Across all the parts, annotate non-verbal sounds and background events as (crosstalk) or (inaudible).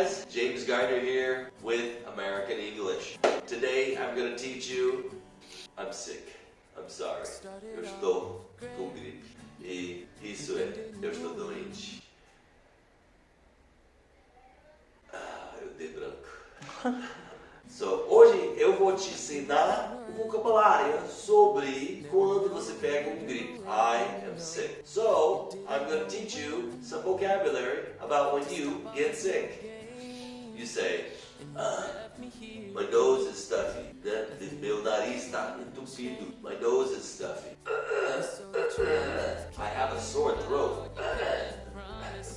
Guys, James Gardner here with American English. Today I'm to teach you I'm sick. I'm sorry. Eu estou com gripe. E isso é, eu estou doente. Ah, eu dei branco. (laughs) So, hoje eu vou te ensinar o vocabulário sobre quando você pega um gripe. I am sick. So, I'm going to teach you some vocabulary about when you get sick. You say, ah, my nose is stuffy. Né? Meu nariz está entupido. My nose is stuffy. I have a sore throat.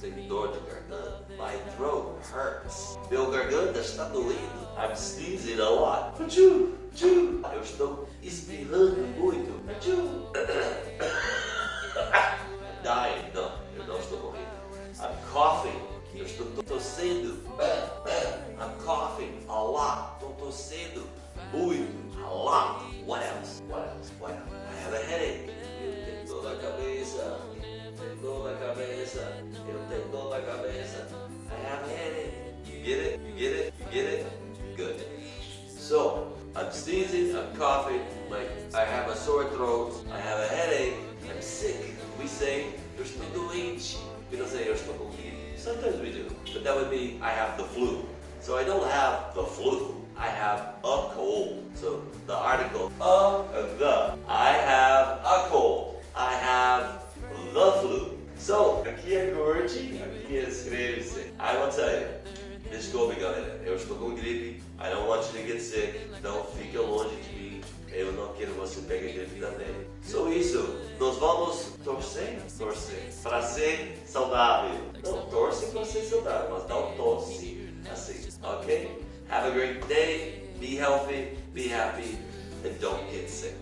Eu tenho dor de garganta. My throat hurts. Meu garganta está doendo. I'm sneezing a lot. Eu estou espirrando muito. I'm coughing, like I have a sore throat, I have a headache, I'm sick. We say, estou doente. We don't say, estou com. Sometimes we do. But that would be, I have the flu. So I don't have the flu. I have a cold. So the article of the. I have a cold. I have the flu. So, aqui é Gordy, aqui escreve-se. I will tell you. Desculpe galera, eu estou com gripe. I don't want you to get sick. Não fique longe de mim. Eu não quero você pegue gripe também. So isso, nós vamos torcer, torcer, para ser saudável. Não torce para ser saudável, mas não tosse assim, ok? Have a great day, be healthy, be happy, and don't get sick.